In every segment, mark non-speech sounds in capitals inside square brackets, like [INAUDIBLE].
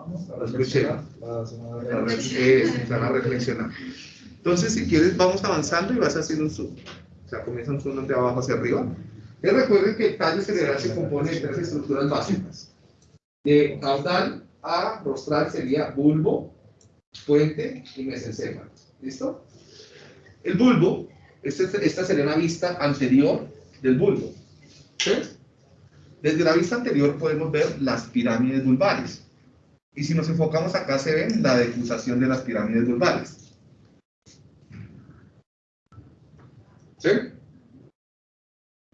Vamos a Escuchen. reflexionar. Van a reflexionar. Entonces, si quieres, vamos avanzando y vas haciendo un zoom. O sea, comienza un zoom de abajo hacia arriba. Y recuerden que el tallo cerebral se compone de tres estructuras básicas. De caudal a rostral sería bulbo, puente y mesencéfalo. ¿Listo? El bulbo, este- esta sería una vista anterior del bulbo. ¿Sí? Desde la vista anterior podemos ver las pirámides vulvares. Y si nos enfocamos acá se ven la decusación de las pirámides vulvares. ¿Sí?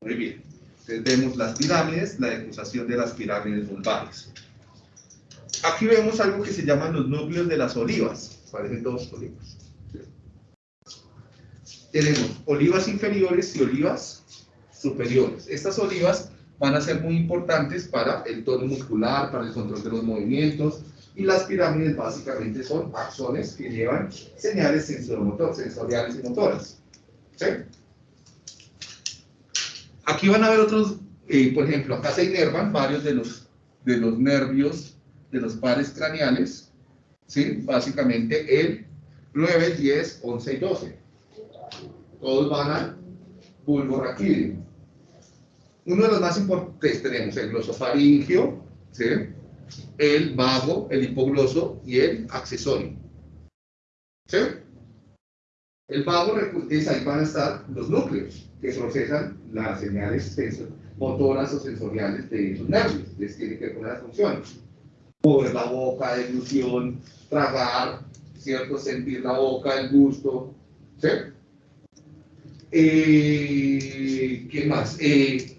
Muy bien. Entonces vemos las pirámides, la decusación de las pirámides vulvares. Aquí vemos algo que se llaman los núcleos de las olivas. Parecen dos olivas. Tenemos olivas inferiores y olivas superiores. Estas olivas van a ser muy importantes para el tono muscular, para el control de los movimientos, y las pirámides básicamente son axones que llevan señales sensoromotor- sensoriales y motoras. ¿Sí? Aquí van a ver otros, eh, por ejemplo, acá se inervan varios de los, de los nervios de los pares craneales, ¿sí? Básicamente el 9, 10, 11 y 12. Todos van al bulbo raquídeo. Uno de los más importantes tenemos el glosofaringio, ¿sí? El vago, el hipogloso y el accesorio. ¿Sí? El vago, es ahí van a estar los núcleos que procesan las señales motoras o sensoriales de esos nervios. Les tiene que ver con las funciones. Mover la boca, deglución, tragar, ¿cierto? Sentir la boca, el gusto. ¿Sí? Eh, ¿Qué más? Eh,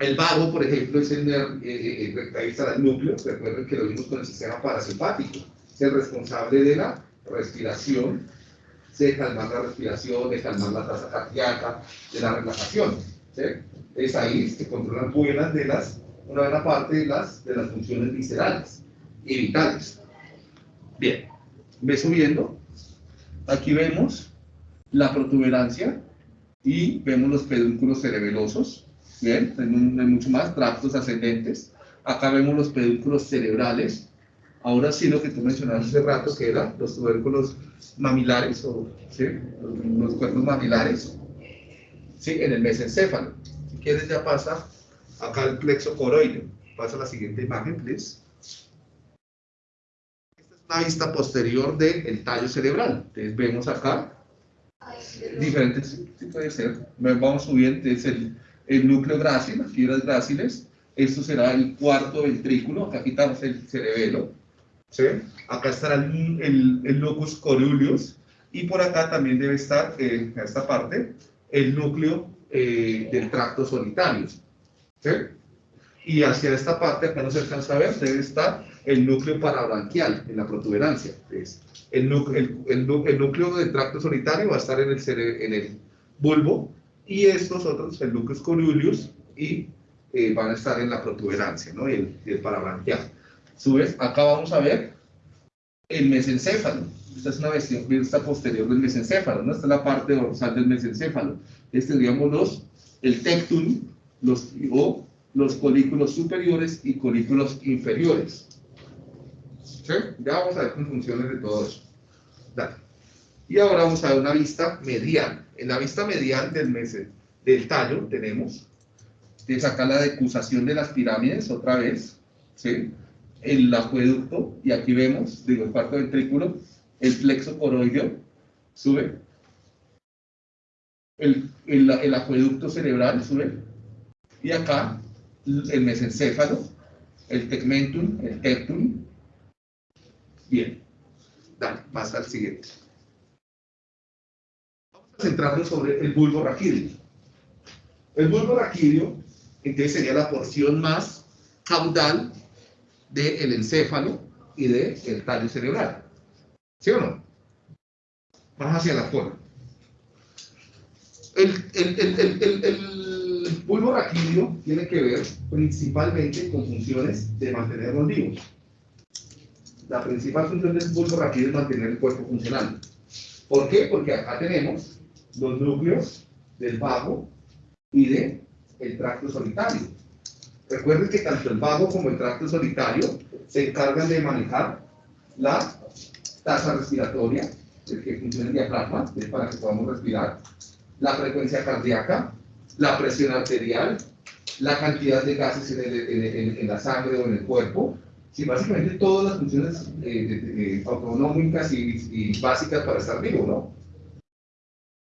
el vago, por ejemplo, es el nervio, eh, eh, ahí está el núcleo, recuerden que lo vimos con el sistema parasimpático, es el responsable de la respiración, de calmar la respiración, de calmar la tasa cardíaca, de la relajación. ¿sí? Es ahí se controlan buenas de las, una buena parte de las, de las funciones viscerales y vitales. Bien, ve subiendo. Aquí vemos la protuberancia y vemos los pedúnculos cerebelosos. Bien, hay hay mucho más, tractos ascendentes. Acá vemos los pedúnculos cerebrales. Ahora sí lo que tú mencionabas hace rato, que eran los tubérculos mamilares, o ¿sí? los, los cuernos mamilares, ¿sí? en el mesencéfalo. Si quieres ya pasa acá el plexo coroideo. Pasa a la siguiente imagen, please. Esta es una vista posterior del tallo cerebral. Entonces vemos acá diferentes, sí puede ser. Vamos subiendo, es el, el núcleo grácil, las fibras gráciles. Esto será el cuarto ventrículo, acá quitamos el cerebelo. ¿sí? Acá estará el, el, el locus coruleus y por acá también debe estar, eh, en esta parte, el núcleo eh, del tracto solitario. ¿sí? Y hacia esta parte, acá no se alcanza a ver, debe estar el núcleo parabranquial en la protuberancia. Entonces, el, nú- el, el nú- el núcleo del tracto solitario va a estar en el, cere- en el bulbo y estos otros, el núcleo coruleus, y eh, van a estar en la protuberancia, ¿no? Y el, y el parabranquial. Subes, acá vamos a ver el mesencéfalo. Esta es una vista, posterior del mesencéfalo, ¿no? Esta es la parte dorsal del mesencéfalo. Este tendríamos los, el tectum, los, o los colículos superiores y colículos inferiores. ¿Sí? Ya vamos a ver con funciones de todo eso. Dale. Y ahora vamos a ver una vista medial. En la vista medial del, mese- del tallo tenemos, de sacar la decusación de las pirámides otra vez, ¿sí? el acueducto, y aquí vemos, digo, el cuarto ventrículo, el plexo coroideo, sube, el, el, el acueducto cerebral sube, y acá el mesencéfalo, el tegmentum, el tectum. Bien, dale, pasa al siguiente. Centrarnos sobre el bulbo raquídeo. El bulbo raquídeo, entonces sería la porción más caudal del encéfalo y del tallo cerebral. ¿Sí o no? Más hacia la cola. El, el, el, el, bulbo raquídeo tiene que ver principalmente con funciones de mantenerlos vivos. La principal función del bulbo raquídeo es mantener el cuerpo funcionando. ¿Por qué? Porque acá tenemos los núcleos del vago y del tracto solitario. Recuerden que tanto el vago como el tracto solitario se encargan de manejar la tasa respiratoria, el que funciona el diafragma, es para que podamos respirar, la frecuencia cardíaca, la presión arterial, la cantidad de gases en, la sangre o en el cuerpo, básicamente todas las funciones eh, autonómicas y, básicas para estar vivo, ¿no?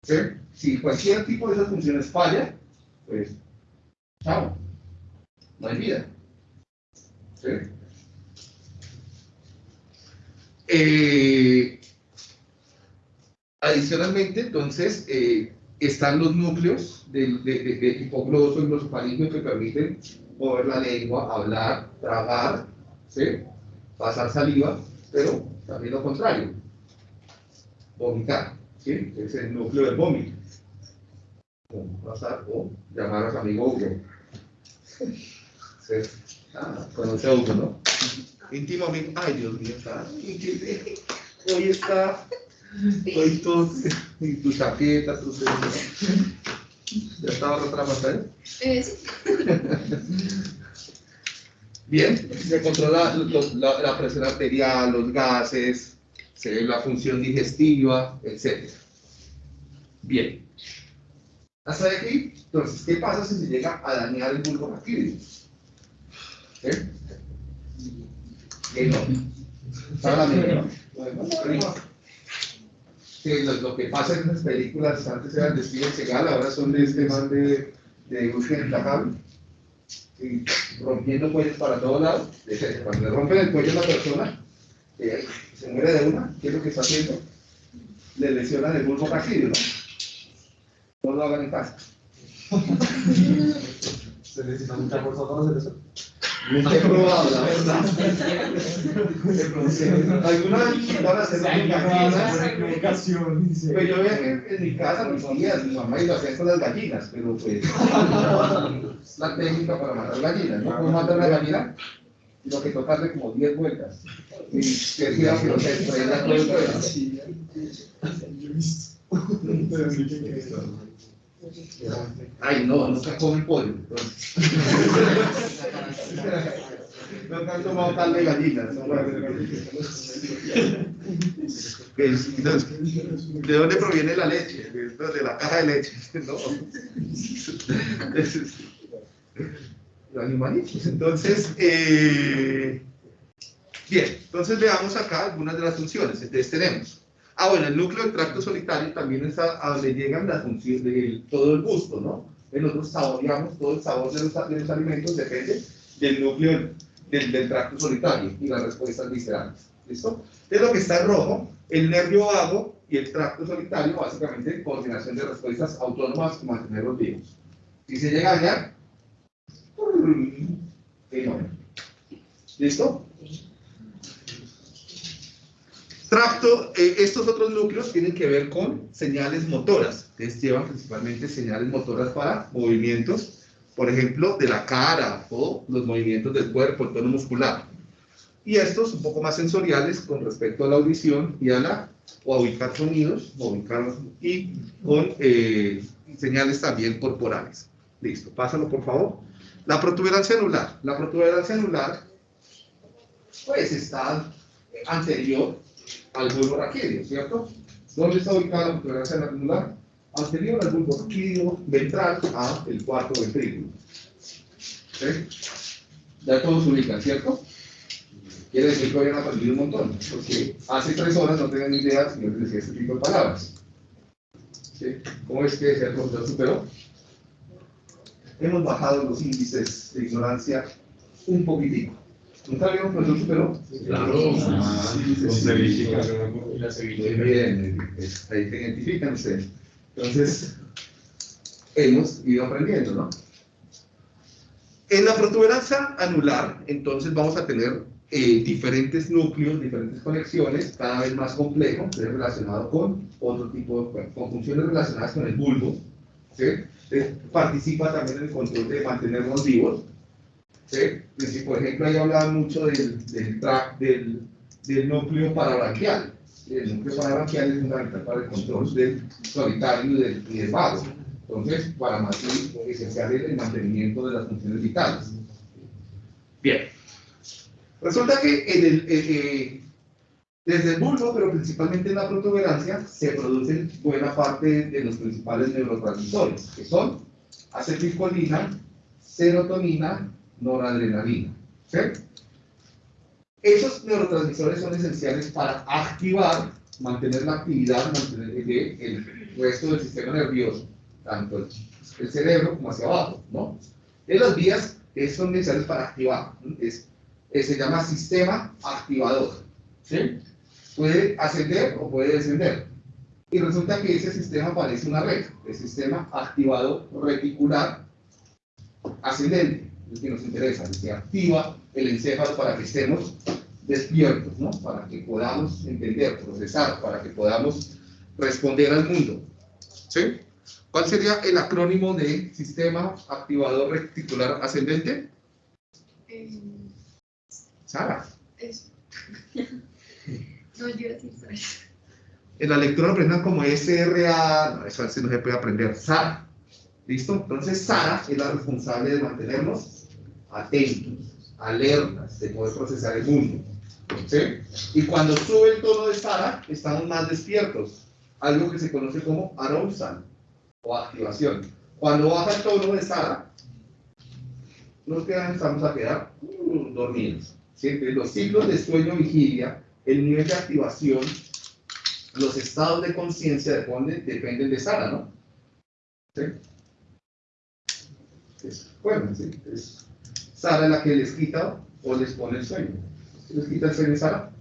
¿Sí? Si cualquier tipo de esas funciones falla, pues, chao, no hay vida. ¿Sí? Eh, adicionalmente, entonces, eh, están los núcleos del de, de, de y glosofaringio que permiten mover la lengua, hablar, tragar, ¿sí? pasar saliva, pero también lo contrario, vomitar, ¿sí? es el núcleo del vómito. Pasar o llamar a su amigo Hugo. ¿Sí? Ah, conoce a Hugo, ¿no? Íntimamente, ay Dios mío, está, hoy está Hoy tú, y tu chaqueta, tu ¿Ya estaba otra pantalla? Eh, sí. Bien, se controla la, la, presión arterial, los gases, se ve la función digestiva, etc. Bien. Hasta aquí, entonces, ¿qué pasa si se llega a dañar el bulbo raquídeo? ¿Eh? ¿Qué no? La que lo, que pasa en las películas antes eran de Steven Seagal, ahora son de este man de, de y rompiendo cuellos para todos lados. [LAUGHS] Cuando le rompen el cuello a una persona, eh, se muere de una, ¿qué es lo que está haciendo? Le lesionan el bulbo raquídeo, ¿no? No lo hagan en casa. [LAUGHS] ¿Se necesita mucha fuerza para hacer eso? Nunca he probado, la verdad. Algunas van a hacer casa. Pues yo veía que en mi casa mis tías, mi mamá y lo hacían con las gallinas, pero pues [LAUGHS] la técnica para matar gallinas. No puedo matar una gallina, sino que tocarle como 10 vueltas. Y que gira que no se estrella todo el cuello. Ay, no, nunca come pollo. Nunca han tomado tal de gallinas. ¿De dónde proviene la leche? De la caja de leche. No. [LAUGHS] Los animalitos. Entonces, eh, bien, entonces veamos acá algunas de las funciones. Entonces tenemos Ah, bueno, el núcleo del tracto solitario también es a, donde llegan las funciones de todo el gusto, ¿no? Nosotros saboreamos todo el sabor de los, de los alimentos, depende del núcleo del, del, tracto solitario y las respuestas viscerales. ¿Listo? Es lo que está en rojo, el nervio vago y el tracto solitario, básicamente coordinación de respuestas autónomas para mantenerlos vivos. Si se llega a ¿Listo? Tracto, eh, estos otros núcleos tienen que ver con señales motoras. Entonces llevan principalmente señales motoras para movimientos, por ejemplo, de la cara o los movimientos del cuerpo, el tono muscular. Y estos un poco más sensoriales con respecto a la audición y a la, o a ubicar sonidos, o ubicarlos, y con eh, señales también corporales. Listo, pásalo por favor. La protuberancia anular. La protuberancia anular, pues está anterior al bulbo raquídeo, ¿cierto? ¿Dónde está ubicada la protuberancia anular? Anterior al bulbo raquídeo, ventral a el cuarto ventrículo. ¿Sí? Ya todos se ubican, ¿cierto? Quiere decir que hoy han aprendido un montón, porque hace tres horas no tenían ni idea si yo les decía este tipo de palabras. ¿Sí? ¿Cómo es que el profesor superó? Hemos bajado los índices de ignorancia un poquitico. ¿Nunca vieron un profesor superó? Claro. Muy bien, ahí te identifican ustedes. Entonces, hemos ido aprendiendo, ¿no? En la protuberancia anular, entonces vamos a tener eh, diferentes núcleos, diferentes conexiones, cada vez más complejo, relacionado con otro tipo de con funciones relacionadas con el bulbo. ¿Sí? participa también en el control de mantenernos vivos. ¿sí? por ejemplo, ahí hablaba mucho del, del, del, núcleo parabranquial. El núcleo parabranquial es fundamental para el control del solitario y del, y vago. Entonces, para esencial es el mantenimiento de las funciones vitales. Bien. Resulta que en el, eh, eh, desde el bulbo, pero principalmente en la protuberancia, se producen buena parte de los principales neurotransmisores, que son acetilcolina, serotonina, noradrenalina. ¿sí? Esos neurotransmisores son esenciales para activar, mantener la actividad del resto del sistema nervioso, tanto el, cerebro como hacia abajo, ¿no? En las vías son necesarias para activar, es, se llama sistema activador, ¿sí? Puede ascender o puede descender. Y resulta que ese sistema parece una red, el sistema activado reticular ascendente, el que nos interesa, el que activa el encéfalo para que estemos despiertos, ¿no? para que podamos entender, procesar, para que podamos responder al mundo. ¿Sí? ¿Cuál sería el acrónimo de sistema activador reticular ascendente? Eh, Sara. Eso. [LAUGHS] En la lectura aprendan como SRA, no, eso no se puede aprender, SARA. ¿Listo? Entonces SARA es la responsable de mantenernos atentos, alertas, de poder procesar el mundo. ¿Sí? Y cuando sube el tono de SARA, estamos más despiertos. Algo que se conoce como arousal o activación. Cuando baja el tono de SARA, nos quedamos, a quedar uh, dormidos. Siempre los ciclos de sueño-vigilia el nivel de activación, los estados de conciencia dependen, dependen de Sara, ¿no? ¿Sí? Es, bueno, sí, es Sara la que les quita o les pone el sueño. ¿Les quita el sueño Sara?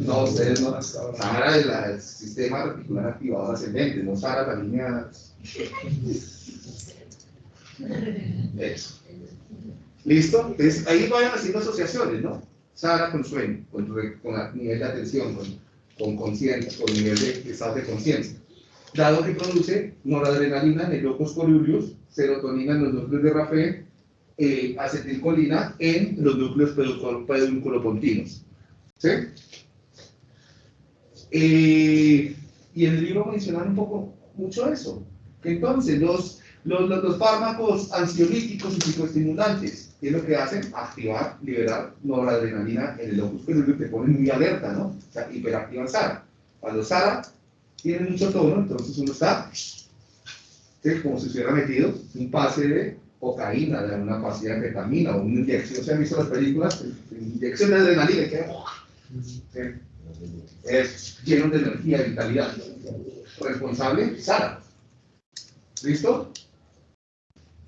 No, no. Sara es el sistema reticular activado ascendente, no Sara la línea. Eso. ¿Listo? Entonces, ahí vayan haciendo asociaciones, ¿no? Sara con sueño, con, con nivel de atención, con conciencia, con, nivel de estado de conciencia. Dado que produce noradrenalina en el locus serotonina en los núcleos de Rafael, eh, acetilcolina en los núcleos pedunculopontinos. ¿Sí? Eh, y en el libro mencionan un poco mucho eso. Entonces los, los, los fármacos ansiolíticos y psicoestimulantes ¿Qué es lo que hacen? Activar, liberar noradrenalina en el locus que te pone muy alerta, ¿no? O sea, hiperactivan SARA. Cuando SARA tiene mucho tono, entonces uno está como si hubiera metido un pase de cocaína, de una pastilla de ketamina o una inyección. ¿Se han visto las películas? Inyección de adrenalina, que es lleno de energía y vitalidad. Responsable, Sara. ¿Listo?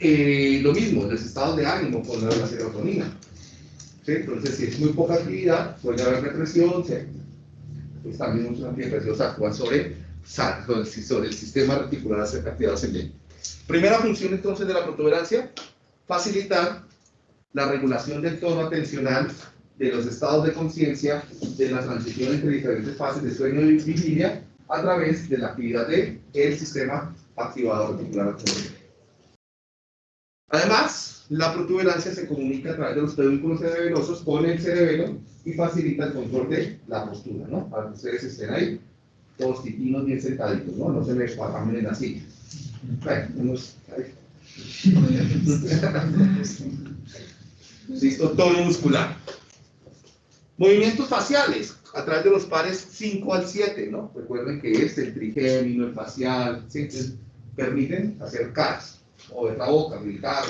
Eh, lo mismo, los estados de ánimo con la serotonina. Entonces, si es muy poca actividad, puede haber represión, pues también muchos antidepresivos actúan sobre, sobre el sistema reticular actividad ascendente. Primera función entonces de la protuberancia, facilitar la regulación del tono atencional de los estados de conciencia de la transición entre diferentes fases de sueño y vigilia a través de la actividad del el sistema activador reticular. Además, la protuberancia se comunica a través de los pedúnculos cerebelosos con el cerebelo y facilita el control de la postura, ¿no? Para que ustedes estén ahí, todos titinos bien sentaditos, ¿no? No se me esparramen en la silla. [LAUGHS] Listo, tono muscular. Movimientos faciales a través de los pares 5 al 7, ¿no? Recuerden que es el trigémino, el facial, ¿sí? permiten hacer caras o de la boca, gritar,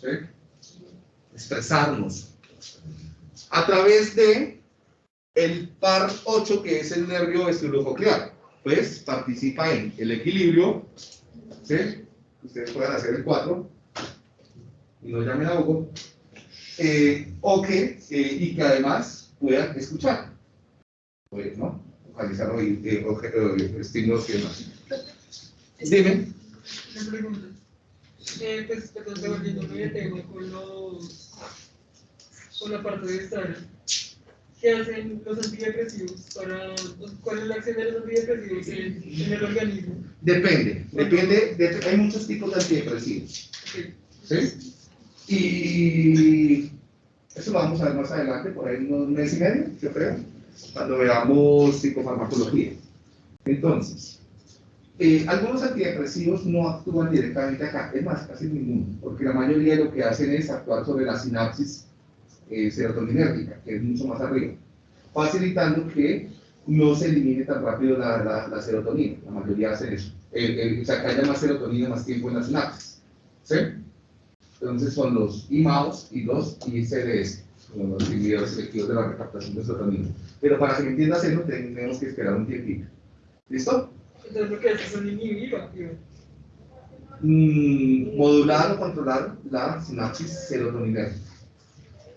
¿sí? expresarnos. A través de el par 8, que es el nervio vestibulococlear, pues participa en el equilibrio, ¿sí? ustedes pueden hacer el 4, y no llamen a Hugo, eh, o que, eh, y que además puedan escuchar, pues, ¿no? Localizar eh, eh, estímulos y demás. Dime. Una pregunta. Eh, pues, perdón, devolviéndome el tema con, los, con la parte de estar. ¿Qué hacen los antidepresivos? Para, ¿Cuál es la acción de los antidepresivos en, en el organismo? Depende, depende, de, hay muchos tipos de antidepresivos. ¿Sí? Y eso lo vamos a ver más adelante, por ahí unos meses y medio, yo creo, cuando veamos psicofarmacología. Entonces, Eh, algunos antidepresivos no actúan directamente acá, es más, casi ninguno, porque la mayoría lo que hacen es actuar sobre la sinapsis eh, serotoninérgica, que es mucho más arriba, facilitando que no se elimine tan rápido la, la, la serotonina. La mayoría hace eso. El, el, o sea, que haya más serotonina más tiempo en la sinapsis. ¿Sí? Entonces son los IMAOs y los ICDS, los inhibidores selectivos de la recaptación de serotonina. Pero para que entiendas eso, tenemos que esperar un tiempito. ¿Listo? Entonces lo que hace son inhibir o activar. Mm, modular o controlar la sinapsis serotoninérgica.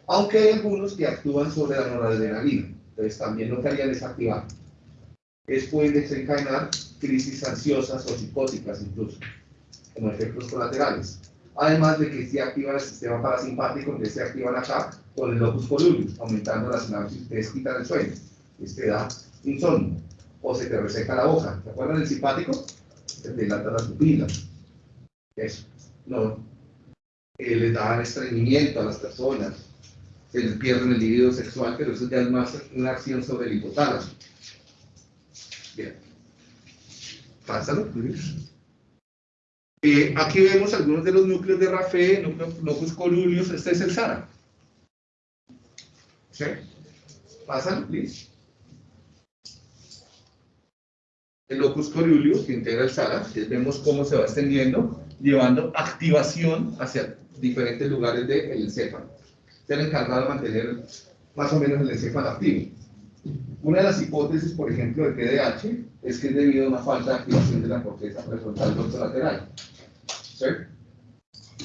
Aunque hay algunos que actúan sobre la noradrenalina. Entonces también lo que harían es activar. Es pueden desencadenar crisis ansiosas o psicóticas incluso, como efectos colaterales. Además de que se activa el sistema parasimpático, que se activan acá con el locus coeruleus, aumentando la sinapsis, te quitan el sueño, este da insomnio, o se te reseca la boca. ¿Te acuerdas del simpático? Se te dilata las pupilas. Eso. No. Eh, les da estreñimiento a las personas, se les pierde el libido sexual, pero eso ya es más una acción sobre el hipotálamo. Bien. Pásalo. Eh, aquí vemos algunos de los núcleos de Rafe, núcleos locus este es el SARA. ¿Sí? Pásalo, please. El locus coeruleus que integra el SARA, vemos cómo se va extendiendo, llevando activación hacia diferentes lugares del encéfalo. Se han encargado de mantener más o menos el encéfalo activo. Una de las hipótesis, por ejemplo, del TDAH es que es debido a una falta de activación de la corteza prefrontal dorsolateral. ¿Sí?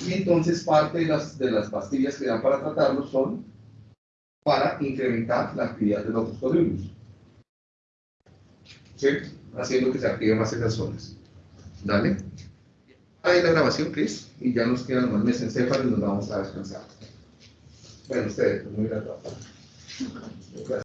Y entonces parte de las, de las pastillas que dan para tratarlo son para incrementar la actividad de los coeruleus. ¿Sí? Haciendo que se activen más esas zonas. Dale. Ahí la grabación, Chris, y ya nos quedan los mesencéfalos y nos vamos a descansar. Bueno, ustedes, pues muy grato. Gracias.